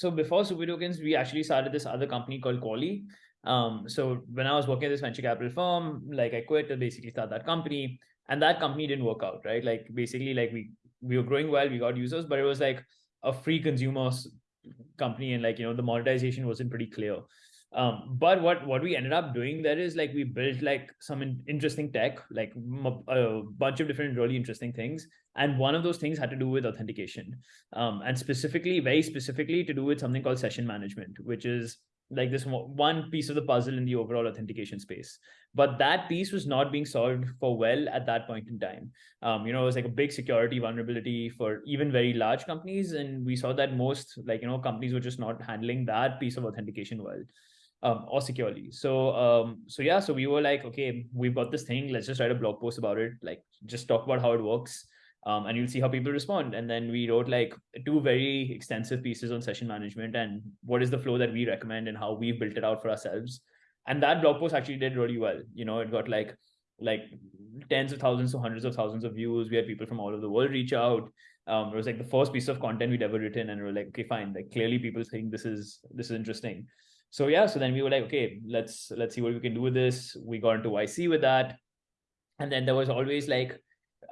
so before Super Tokens, we actually started this other company called Quali. Um, so when I was working at this venture capital firm, like I quit to basically start that company, and that company didn't work out, right? Like basically, like we we were growing well, we got users, but it was like a free consumer company, and like you know the monetization wasn't pretty clear. Um, but what what we ended up doing there is like we built like some in, interesting tech, like a bunch of different really interesting things, and one of those things had to do with authentication, um, and specifically, very specifically, to do with something called session management, which is like this one piece of the puzzle in the overall authentication space. But that piece was not being solved for well at that point in time. Um, you know it was like a big security vulnerability for even very large companies. And we saw that most like you know companies were just not handling that piece of authentication well um, or securely. So um, so yeah, so we were like, okay, we've got this thing. Let's just write a blog post about it. Like just talk about how it works. Um, and you'll see how people respond. And then we wrote like two very extensive pieces on session management and what is the flow that we recommend and how we've built it out for ourselves. And that blog post actually did really well. You know, it got like like tens of thousands to hundreds of thousands of views. We had people from all over the world reach out. Um, it was like the first piece of content we'd ever written, and we are like, okay, fine. Like clearly, people think this is this is interesting so yeah so then we were like okay let's let's see what we can do with this. We got into yc with that. And then there was always like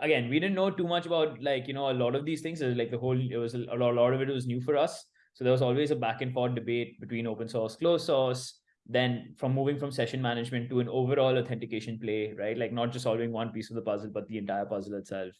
again we didn't know too much about like you know a lot of these things. Like the whole it was a lot, a lot of it was new for us. So there was always a back and forth debate between open source closed source then from moving from session management to an overall authentication play right? Like not just solving one piece of the puzzle but the entire puzzle itself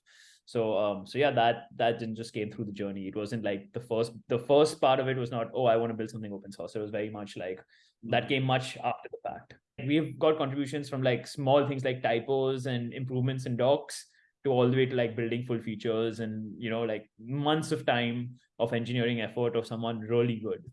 so um so yeah that that didn't just came through the journey. It wasn't like the first the first part of it was not oh i want to build something open source. It was very much like that came much after the fact. We've got contributions from like small things like typos and improvements in docs to all the way to like building full features and you know like months of time of engineering effort of someone really good.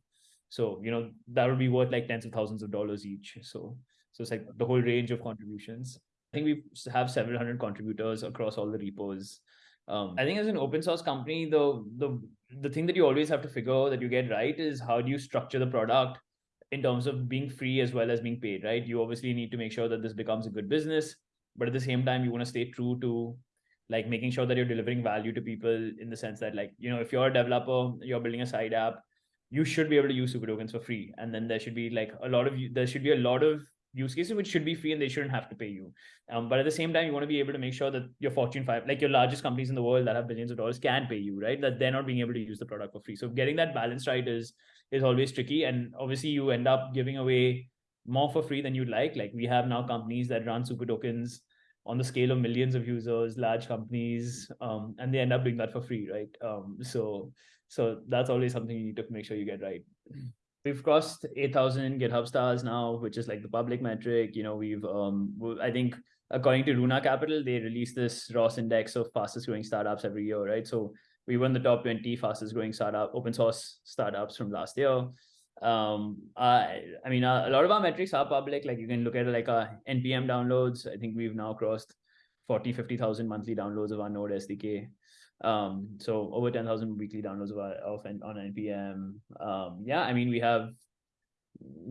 So you know that would be worth like tens of thousands of dollars each. So so it's like the whole range of contributions. I think we have several hundred contributors across all the repos um, I think as an open source company, the the the thing that you always have to figure out that you get right is how do you structure the product in terms of being free as well as being paid, right? You obviously need to make sure that this becomes a good business, but at the same time, you want to stay true to like making sure that you're delivering value to people in the sense that like you know if you're a developer, you're building a side app, you should be able to use super tokens for free, and then there should be like a lot of there should be a lot of use cases which should be free and they shouldn't have to pay you. Um, but at the same time you want to be able to make sure that your fortune 5 like your largest companies in the world that have billions of dollars can pay you right? That they're not being able to use the product for free. So getting that balance right is is always tricky. And obviously you end up giving away more for free than you'd like. Like we have now companies that run super tokens on the scale of millions of users large companies um, and they end up doing that for free right? Um, so so that's always something you need to make sure you get right we've crossed 8000 github stars now which is like the public metric you know we've um i think according to runa capital they release this ross index of fastest growing startups every year right? So we won the top 20 fastest growing startup open source startups from last year. Um i i mean a, a lot of our metrics are public. Like you can look at like our npm downloads. I think we've now crossed 40 50000 monthly downloads of our node sdk um so over 10,000 weekly downloads of, of on npm um yeah i mean we have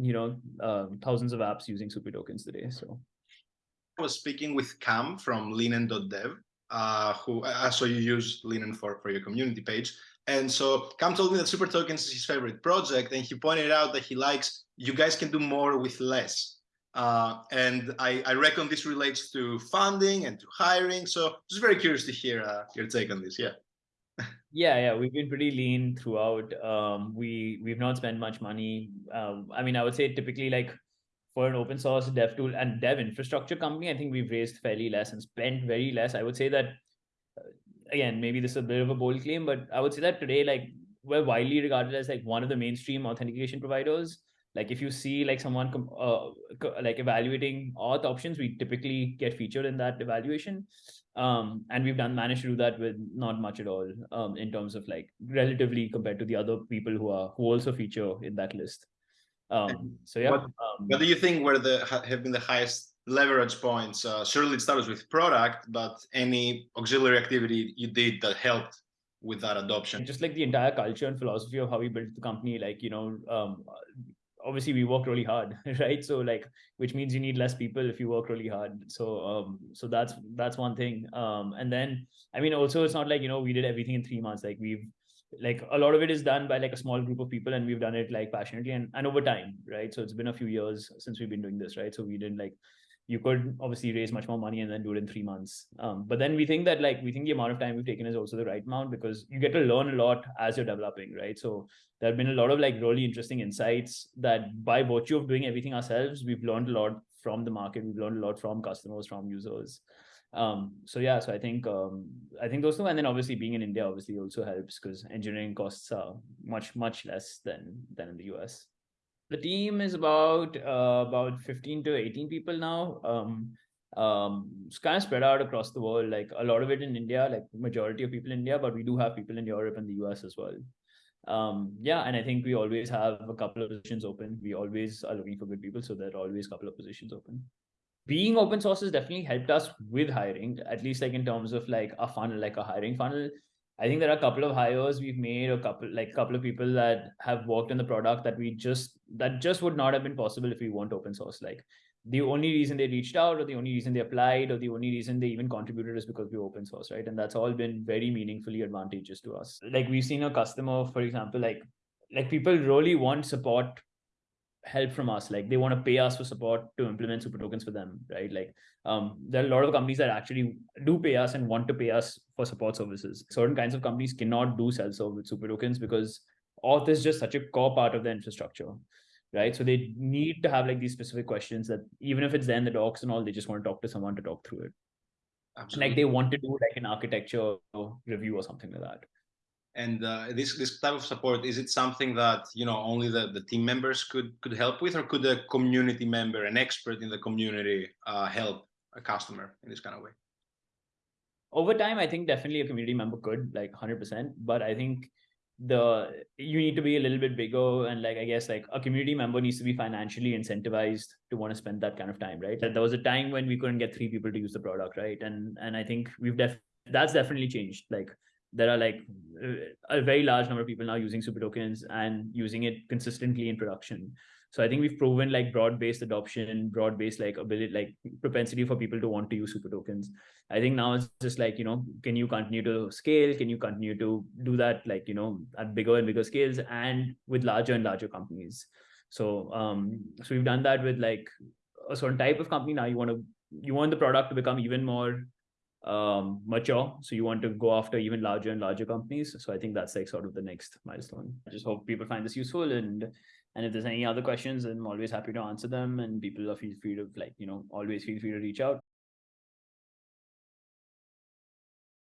you know uh, thousands of apps using super tokens today so. I was speaking with cam from linen.dev uh who uh, so you use linen for for your community page. And so cam told me that super tokens is his favorite project and he pointed out that he likes you guys can do more with less uh, and I, I, reckon this relates to funding and to hiring. So just very curious to hear uh, your take on this. Yeah. yeah, yeah, we've been pretty lean throughout. Um, we we've not spent much money. Um, I mean, I would say typically like for an open source dev tool and dev infrastructure company, I think we've raised fairly less and spent very less. I would say that uh, again, maybe this is a bit of a bold claim, but I would say that today, like we're widely regarded as like one of the mainstream authentication providers like if you see like someone uh, like evaluating auth options we typically get featured in that evaluation. Um, and we've done managed to do that with not much at all um, in terms of like relatively compared to the other people who are who also feature in that list. Um, so yeah what, um, what do you think were the have been the highest leverage points? Uh, surely it starts with product but any auxiliary activity you did that helped with that adoption? Just like the entire culture and philosophy of how we built the company like you know um, obviously we work really hard right? So like which means you need less people if you work really hard. So um so that's that's one thing. Um and then i mean also it's not like you know we did everything in three months. Like we've like a lot of it is done by like a small group of people and we've done it like passionately and, and over time right? So it's been a few years since we've been doing this right? So we didn't like you could obviously raise much more money and then do it in three months. Um, but then we think that like we think the amount of time we've taken is also the right amount because you get to learn a lot as you're developing right? So there have been a lot of like really interesting insights that by virtue of doing everything ourselves we've learned a lot from the market. We've learned a lot from customers from users. Um so yeah so i think um i think those two. And then obviously being in india obviously also helps because engineering costs are much much less than than in the us the team is about uh, about 15 to 18 people now. Um um it's kind of spread out across the world. Like a lot of it in india like majority of people in india but we do have people in europe and the us as well. Um yeah and i think we always have a couple of positions open. We always are looking for good people so there are always a couple of positions open. Being open source has definitely helped us with hiring, at least like in terms of like a funnel, like a hiring funnel. I think there are a couple of hires we've made, a couple like a couple of people that have worked on the product that we just that just would not have been possible if we weren't open source. Like the only reason they reached out or the only reason they applied or the only reason they even contributed is because we open source, right? And that's all been very meaningfully advantageous to us. Like we've seen a customer, for example, like like people really want support help from us. Like they want to pay us for support to implement super tokens for them right? Like um, there are a lot of companies that actually do pay us and want to pay us for support services. Certain kinds of companies cannot do self-serve with super tokens because auth is just such a core part of the infrastructure right? So they need to have like these specific questions that even if it's there in the docs and all they just want to talk to someone to talk through it. Absolutely. like they want to do like an architecture review or something like that and uh, this this type of support is it something that you know only the, the team members could could help with or could a community member an expert in the community uh, help a customer in this kind of way? Over time i think definitely a community member could like 100% but i think the you need to be a little bit bigger and like i guess like a community member needs to be financially incentivized to want to spend that kind of time right? There was a time when we couldn't get three people to use the product right? And and i think we've def that's definitely changed. Like there are like a very large number of people now using super tokens and using it consistently in production. So i think we've proven like broad-based adoption broad-based like ability like propensity for people to want to use super tokens. I think now it's just like you know can you continue to scale? Can you continue to do that like you know at bigger and bigger scales and with larger and larger companies? So um so we've done that with like a certain type of company. Now you want to you want the product to become even more um, mature. So you want to go after even larger and larger companies. So I think that's like sort of the next milestone. I just hope people find this useful and and if there's any other questions, I'm always happy to answer them. And people are feel free to like, you know, always feel free to reach out.